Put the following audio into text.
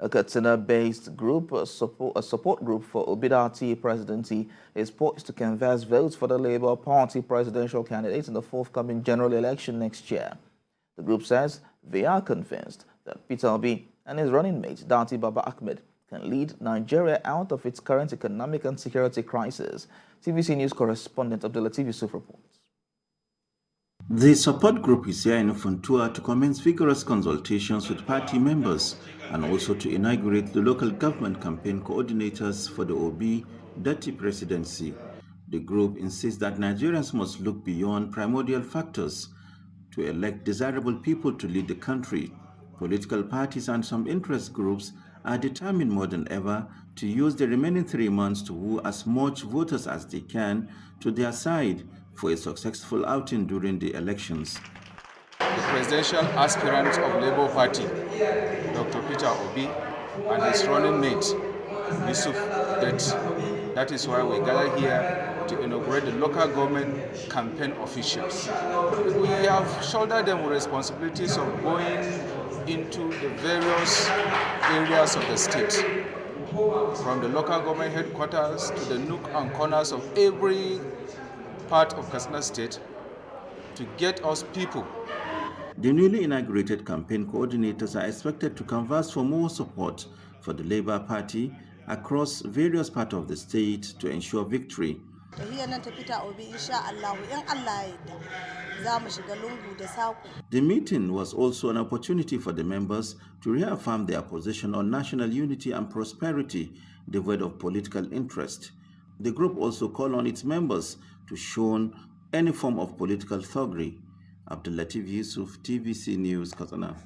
A Katsina-based group, a support, a support group for Obi-Datti presidency, is poised to canvass votes for the Labour Party presidential candidate in the forthcoming general election next year. The group says they are convinced that Peter Obi and his running mate, Datti Baba Ahmed, can lead Nigeria out of its current economic and security crisis. TVC News correspondent Abdulatif Yusuf reports. The support group is here in Funtua to commence vigorous consultations with party members and also to inaugurate the local government campaign coordinators for the OB Dirty presidency. The group insists that Nigerians must look beyond primordial factors to elect desirable people to lead the country. Political parties and some interest groups are determined more than ever to use the remaining three months to woo as much voters as they can to their side for a successful outing during the elections. The presidential aspirant of Labour Party, Dr. Peter Obi, and his running mate, Yusuf Datti. That is why we gather here to inaugurate the local government campaign officials. We have shouldered them with responsibilities of going into the various areas of the state, from the local government headquarters to the nook and corners of every part of Katsina State to get us people. The newly inaugurated campaign coordinators are expected to canvass for more support for the Labour Party across various parts of the state to ensure victory. The meeting was also an opportunity for the members to reaffirm their position on national unity and prosperity devoid of political interest. The group also called on its members to shun any form of political thuggery. Abdul Latif Yusuf, TVC News, Katsina.